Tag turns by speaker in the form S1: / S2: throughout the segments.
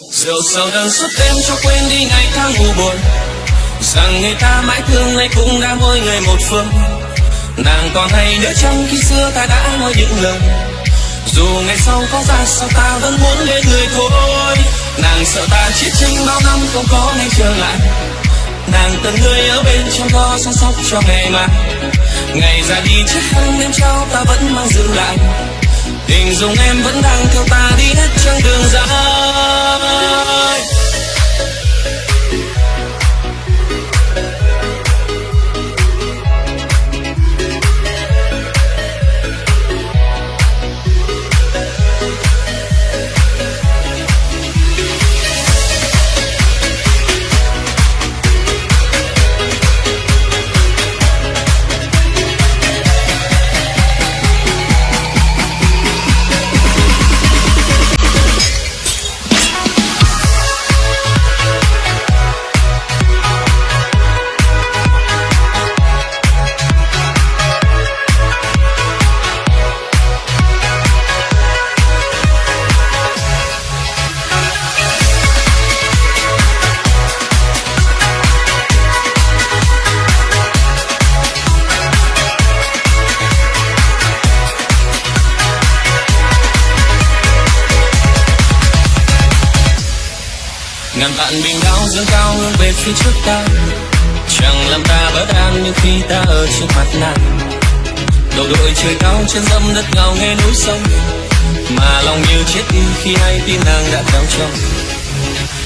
S1: rượu sầu đằng suốt đêm cho quên đi ngày tháng u buồn. Rằng người ta mãi thương nay cũng đã mỗi người một phương. Nàng còn hay nhớ chăng khi xưa ta đã nói những lời dù ngày sau có ra sao ta vẫn muốn lên người thôi. Nàng sợ ta chết tranh bao năm không có ngày trở lại. Nàng cần người ở bên trong lo, săn sóc cho ngày mai. Ngày ra đi chiếc khăn đêm trao ta vẫn mang giữ lại. Tình dùng em vẫn đang theo ta đi hết chặng đường dài. Ngàn vạn bình đau dương cao hướng về phía trước ta. Chẳng làm ta bất an như khi ta ở trước mặt nàng. Đầu đội trời cao trên dâm đất ngào nghe núi sông. Mà lòng như chết đi khi hay tin nàng đã theo chồng.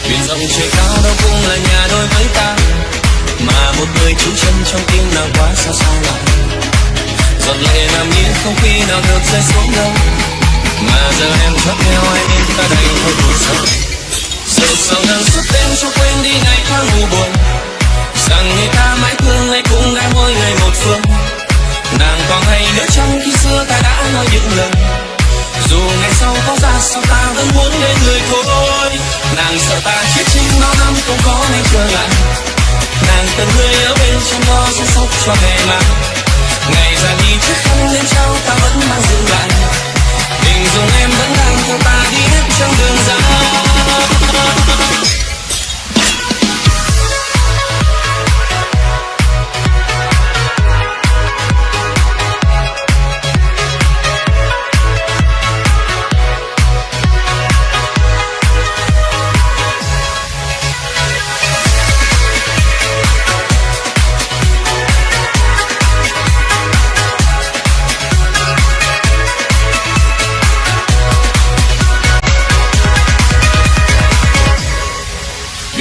S1: Biển rộng trời cao đâu cũng là nhà đôi với ta. Mà một người trú chân trong tim nàng quá xa xa lòng giọt lệ nằm yên không khi nào được rơi xuống đâu. Mà giờ em thoát theo ai ngày buồn. Rằng người ta mãi thương hay cũng đã mỗi người một phương. Nàng còn hay nhớ trong khi xưa ta đã nói những lần. Dù ngày sau có ra sao ta vẫn muốn lên người thôi. Nàng sợ ta chết chính bao năm không có ngày trở lại nàng từng người ở bên trong lo chăm sóc cho ngày mà ngày ra đi chiếc khăn lên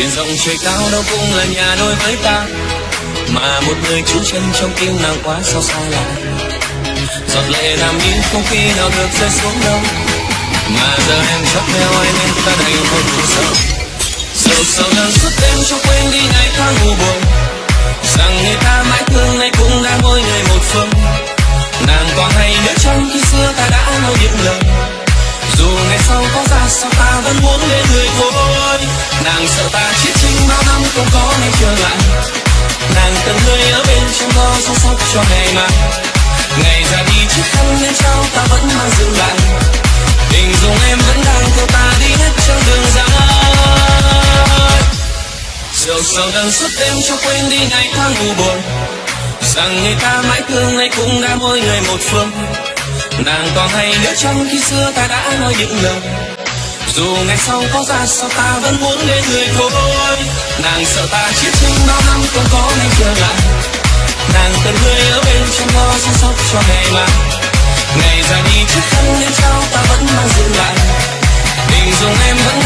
S1: biển rộng trời cao đâu cũng là nhà đôi với ta. Mà một người trú chân trong tim nàng quá sao xa lạ giọt lệ làm yên không khi nào được rơi xuống đâu. Mà giờ em chắc theo anh nên ta đành thôi buồn sâu sầu sầu nâng suốt đêm cho quên đi ngày tháng u buồn. Rằng người ta mãi không có nên trở lại. Nàng cần người ở bên trong lo, chăm sóc cho ngày mai. Ngày ra đi chiếc khăn lên trao ta vẫn mang giữ lại. Tình dùng em vẫn đang theo ta đi hết trong đường dài. Rượu sầu đang suốt đêm cho quên đi ngày tháng u buồn. Rằng người ta mãi thương nay cũng đã mỗi người một phương. Nàng còn hay nhớ trong khi xưa ta đã nói những lời dù ngày sau có ra sao ta vẫn muốn bên người thôi. Nàng sợ ta chết chinh bao năm không có ngày trở lại. Nàng cần người ở bên trong lo chăm sóc cho ngày mai ngày ra đi chiếc khăn lên trao ta vẫn mang giữ lại. Tình dùng em vẫn